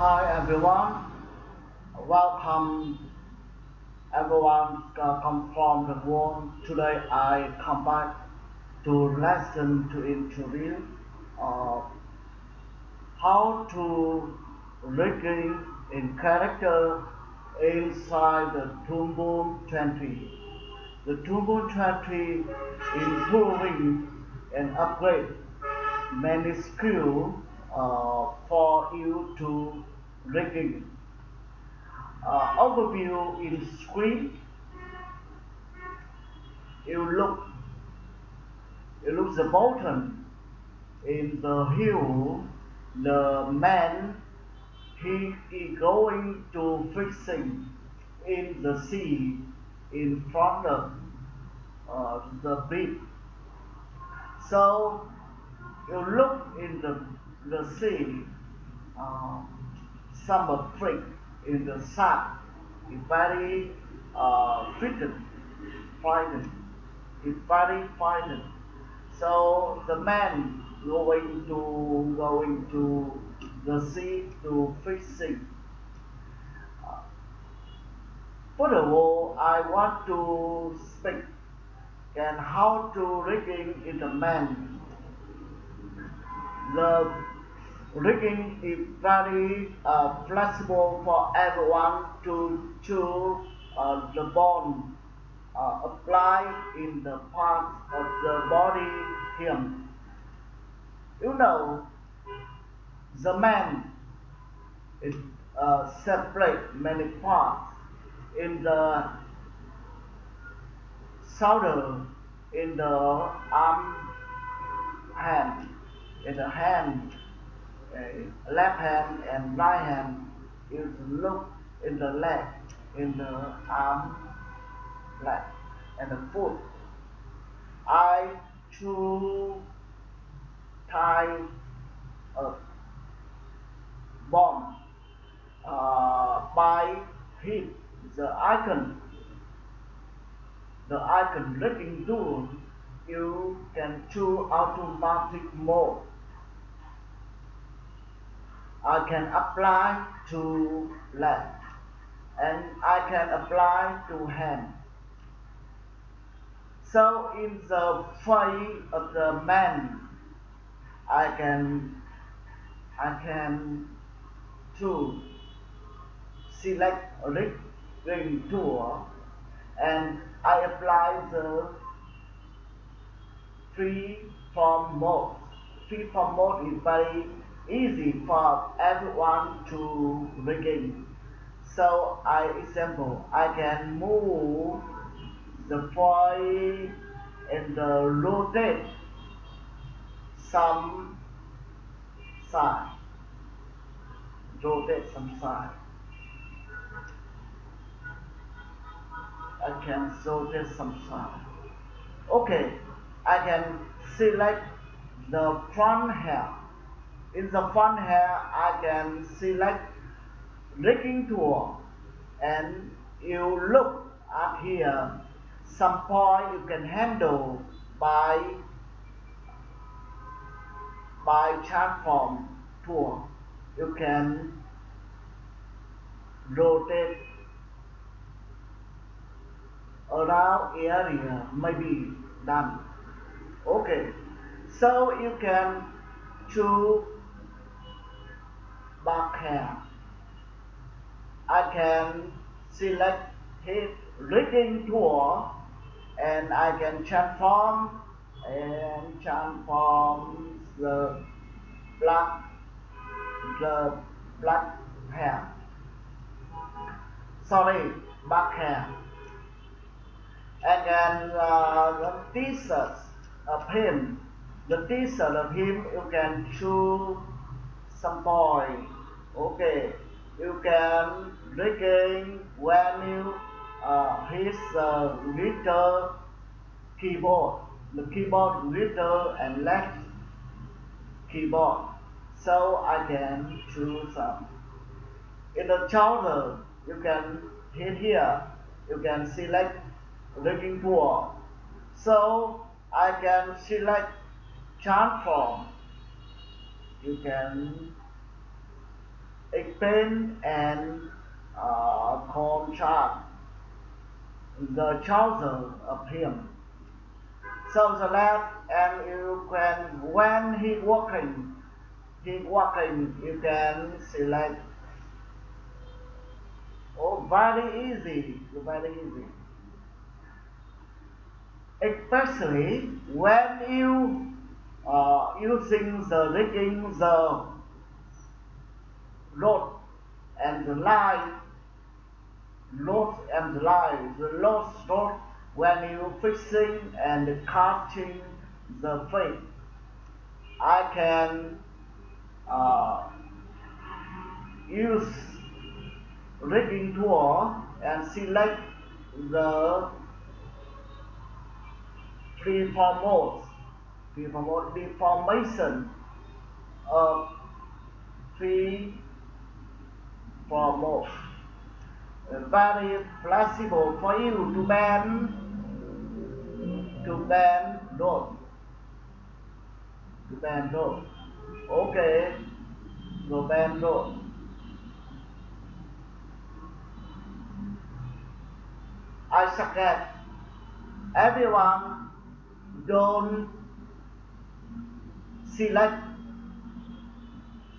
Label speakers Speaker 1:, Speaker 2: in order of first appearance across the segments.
Speaker 1: Hi everyone, welcome everyone uh, come from the world. Today I come back to lesson to interview uh, how to rigging in character inside the Toon Boom 20. The Toon Boom 20 improving and upgrade many skills uh, for you to rigging. Uh, overview in screen. You look, you look the bottom in the hill. The man he is going to fishing in the sea in front of uh, the beach. So you look in the the sea, uh, some freak in the sun is very uh, frightened, frightened, is very frightened. So the man going to going to the sea to fishing. Uh, all, I want to speak and how to rigging in the man. The rigging is very uh, flexible for everyone to choose uh, the bond uh, applied in the parts of the body him. You know, the man is uh, separate many parts in the shoulder, in the arm, hand, in the hand, uh, left hand and right hand. You look in the leg, in the arm, leg, and the foot. I to tie a bomb uh, by hit the icon the icon clicking tool you can choose automatic mode I can apply to leg and I can apply to hand so in the face of the man I can I can to select ring tool and I apply the free form mode. Free form mode is very easy for everyone to begin. So I example I can move the foil and the rotate some side. Rotate some side. I can rotate some side. Okay I can select the front hair in the front hair I can select rigging tool and you look at here some point you can handle by by transform tool you can rotate around area maybe done. Okay. So you can choose back hair I can select his rigging tool and I can transform and transform the black the black hair. Sorry black hair. And then uh, the t-shirt of him the t-shirt of him you can choose some point okay you can regain when you uh, his uh, little keyboard. The keyboard little and left keyboard so I can choose some. In the shoulder you can hit here. You can select rigging tool so I can select transform you can explain and uh, contrast the choices of him. So the left and you can when he walking he walking you can select. Oh very easy very easy. Especially when you uh, using the rigging the rod and line rod and line the lost rod when you fixing and casting the fish I can uh, use rigging tool and select the preformose, preformose deformation of preformose. Uh, very flexible for you to bend, to bend road, to bend road. Okay, go bend road. I suggest everyone don't select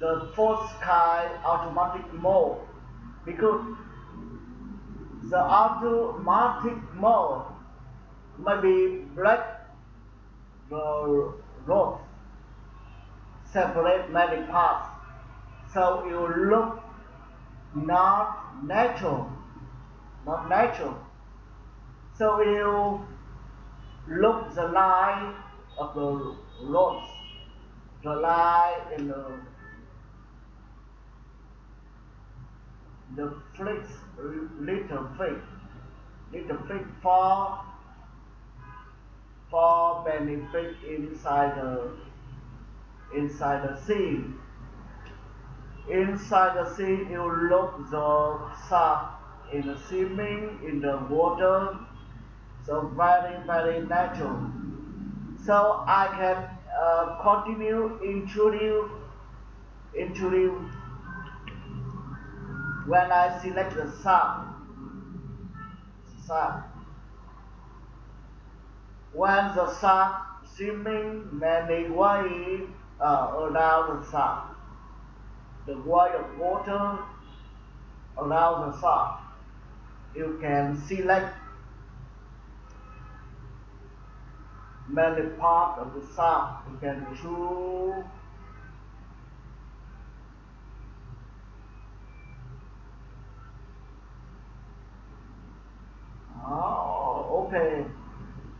Speaker 1: the fourth sky automatic mode. Because the automatic mode may be break the road separate many parts so you look not natural not natural. So you look the line of the roads, the line in the the flicks, little flick, little flick for for benefit inside the inside the sea. Inside the sea, you look the shark in the swimming in the water so very, very natural. So I can uh, continue introduce, introduce when I select the sub. Sub. When the sun swimming many way uh, around the sun, the way of water around the sun, you can select many part of the sun you can choose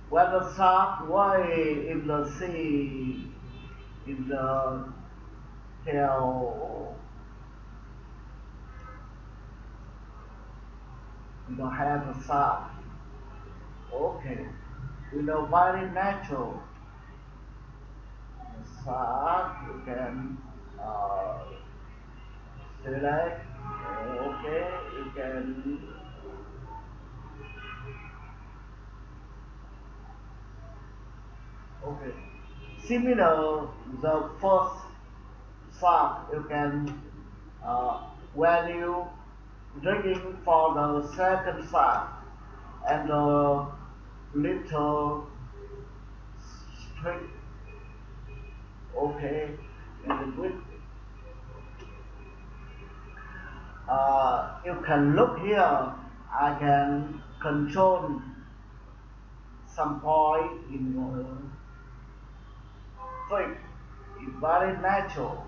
Speaker 1: When the the sea, in the tail, in the head of sun. Okay you know, very natural. Massage, you can uh, select, okay, you can Similar, the first song you can uh, when you drinking for the second song and the little straight okay. And with uh, you can look here. I can control some point in your it's very natural.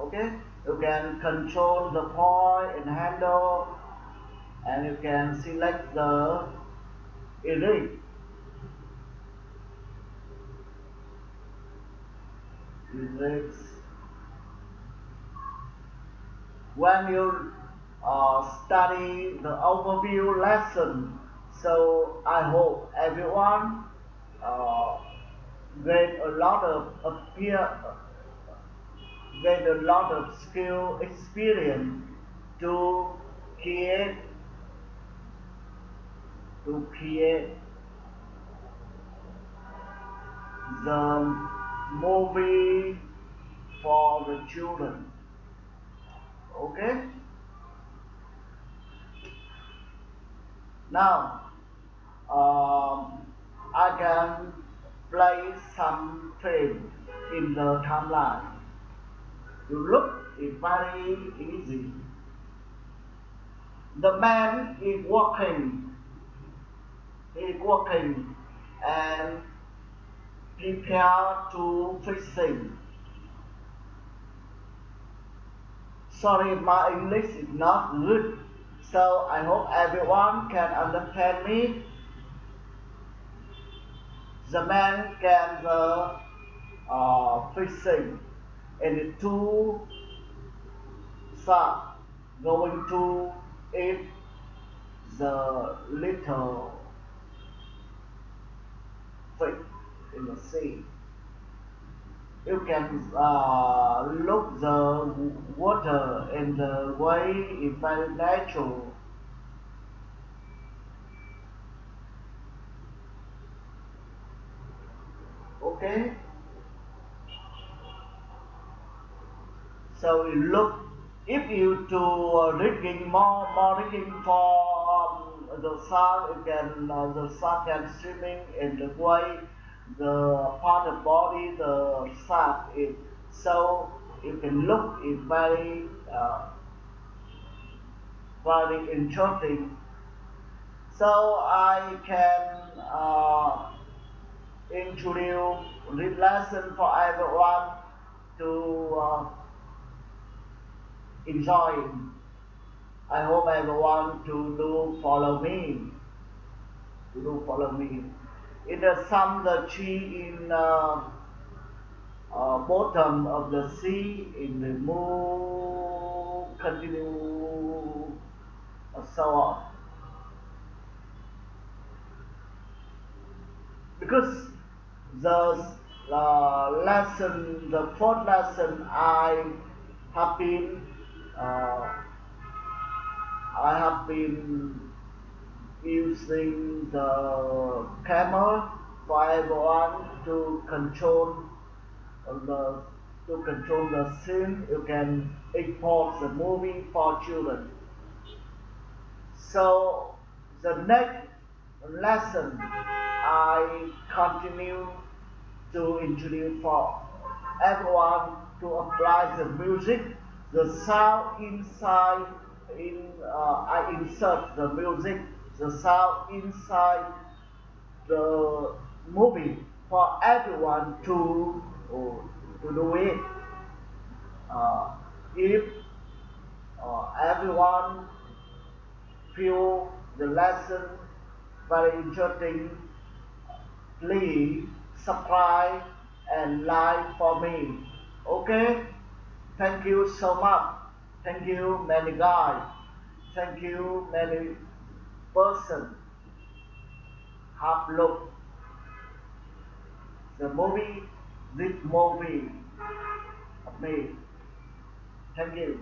Speaker 1: Okay? You can control the point and handle and you can select the erase erase when you uh, study the overview lesson so I hope everyone uh, get a lot of appear get a lot of skill experience to create to create the movie for the children. Okay. Now, um, I can play some frame in the timeline. You look, very easy. The man is walking. He is walking and prepare to fishing. Sorry, my English is not good, so I hope everyone can understand me. The man can uh, uh, fishing and the two sharks going to eat the little fish in the sea. You can uh, look the water and the way very natural. Okay? So you look, if you do uh, reading more, more reading for um, the sun, you can, uh, the sun can swimming in the way the part of body the shark is so you can look is very uh, very interesting so I can uh, introduce lesson for everyone to uh, enjoy. I hope everyone to do follow me. To do follow me. In the sun the tree in uh, uh, bottom of the sea in the moon continue uh, so on. Because the uh, lesson the fourth lesson I have been uh, I have been using the camera for everyone to control the to control the scene. You can import the movie for children. So the next lesson I continue to introduce for everyone to apply the music the sound inside in uh, I insert the music the sound inside the movie for everyone to to do it. Uh, if uh, everyone feel the lesson very interesting, please subscribe and like for me. Okay? Thank you so much. Thank you many guys. Thank you many person have looked the movie, this movie of me. Thank you.